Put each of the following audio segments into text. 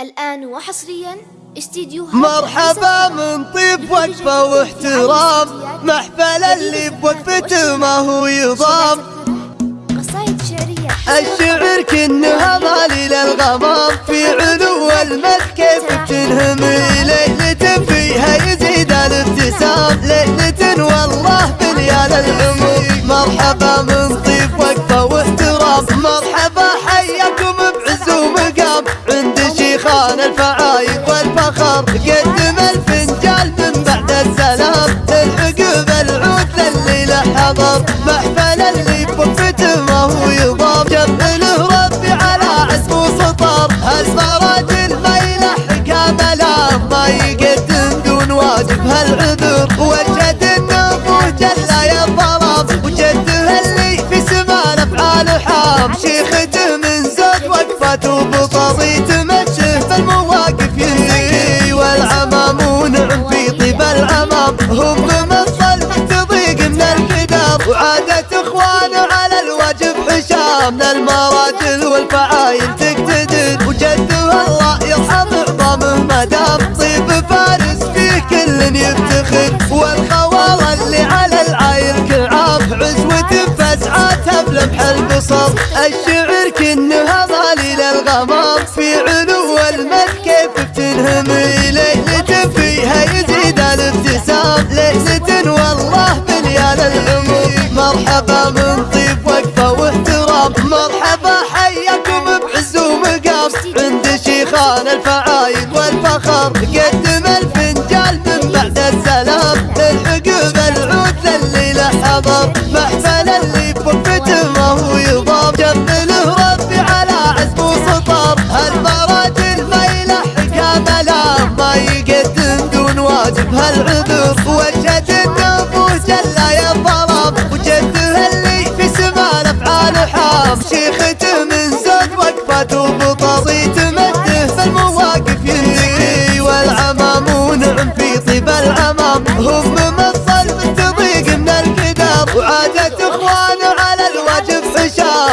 الآن وحصريا استديو مرحبا من طيب وقفة واحترام. محفل اللي بوقفته ما هو يضام. قصايد شعرية. الشعر كأنها مالي للغمام في علو المد كيف بتنهم ليلة فيها يزيد الابتسام. ليلة والله بليال العمر شيخان الفعايد والفخر. قدم الفنجال من بعد السلام العقب العود من المراجل والفعايل تقتدر وجده الله يرحم عظامه مدام طيب. فارس فيه كل يفتخر والخوال اللي على العايل كعاب. عزوة فزعاتها بلمح البصر الشعر كأنها مالي للغمام في علو المد كيف بتنهم ليلة فيها يزيد الابتسام. ليلة والله بليال العمر مرحبا من طيب الفعايد والفخر قدم الفنجال من بعد السلام. العقب العود لليلة حضر محفل اللي بوقفته ما هو يضام جبله ربي على عزم وسطر هالمراجل ما يلحق ملام ما يقدم دون واجب هالعذر وجهة النبوه جل يا الظلام وجده اللي في سما الأفعال حام شيخته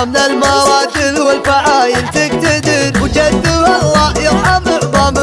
من المراجل والفعايل تقتدر وجده الله يرحم عظامه